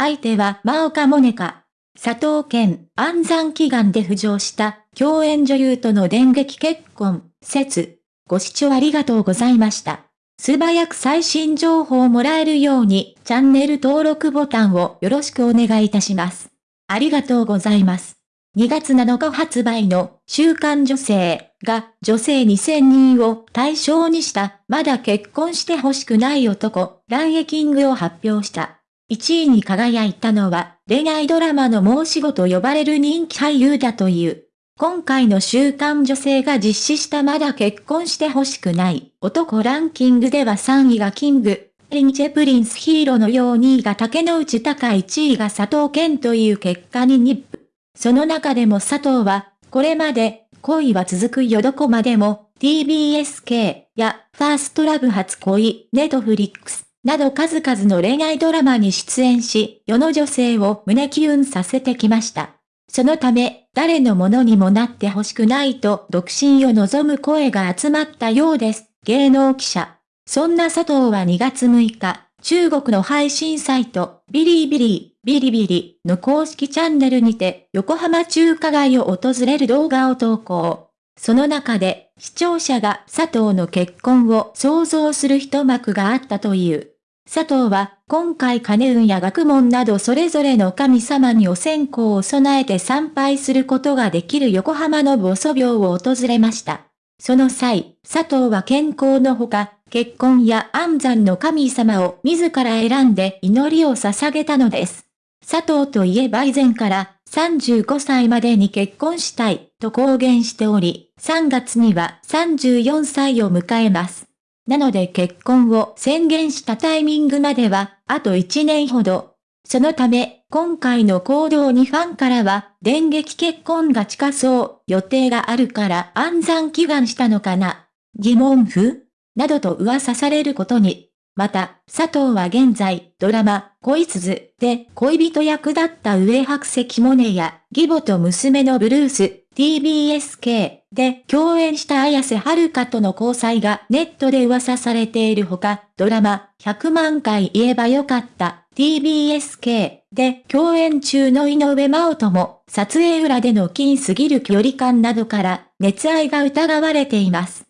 相手は真岡モネカ。佐藤健、安産祈願で浮上した共演女優との電撃結婚、説。ご視聴ありがとうございました。素早く最新情報をもらえるようにチャンネル登録ボタンをよろしくお願いいたします。ありがとうございます。2月7日発売の週刊女性が女性2000人を対象にしたまだ結婚してほしくない男ランエキングを発表した。1位に輝いたのは、恋愛ドラマの申し子と呼ばれる人気俳優だという。今回の週刊女性が実施したまだ結婚してほしくない男ランキングでは3位が King & Prince 平野紫耀2位が竹野内豊1位が佐藤健という結果にニップ。その中でも佐藤は、これまで、恋は続くよどこまでも、TBSK や First Love 初恋、ネトフリックス、など数々の恋愛ドラマに出演し、世の女性を胸キュンさせてきました。そのため、誰のものにもなってほしくないと独身を望む声が集まったようです。芸能記者。そんな佐藤は2月6日、中国の配信サイト、ビリービリー、ビリビリの公式チャンネルにて、横浜中華街を訪れる動画を投稿。その中で、視聴者が佐藤の結婚を想像する一幕があったという。佐藤は、今回金運や学問などそれぞれの神様にお線香を備えて参拝することができる横浜の母祖廟を訪れました。その際、佐藤は健康のほか、結婚や安産の神様を自ら選んで祈りを捧げたのです。佐藤といえば以前から35歳までに結婚したいと公言しており、3月には34歳を迎えます。なので結婚を宣言したタイミングまでは、あと1年ほど。そのため、今回の行動にファンからは、電撃結婚が近そう、予定があるから暗算祈願したのかな。疑問符？などと噂されることに。また、佐藤は現在、ドラマ、恋鈴で恋人役だった上白石モネや、義母と娘のブルース、TBSK で共演した綾瀬はるかとの交際がネットで噂されているほか、ドラマ100万回言えばよかった TBSK で共演中の井上真央とも撮影裏での金すぎる距離感などから熱愛が疑われています。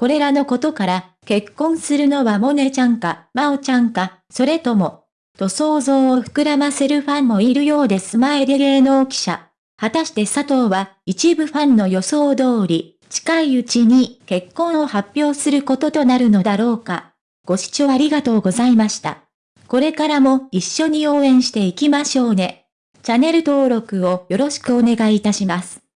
これらのことから結婚するのはモネちゃんか真央ちゃんか、それとも、と想像を膨らませるファンもいるようです前で芸能記者。果たして佐藤は一部ファンの予想通り、近いうちに結婚を発表することとなるのだろうか。ご視聴ありがとうございました。これからも一緒に応援していきましょうね。チャンネル登録をよろしくお願いいたします。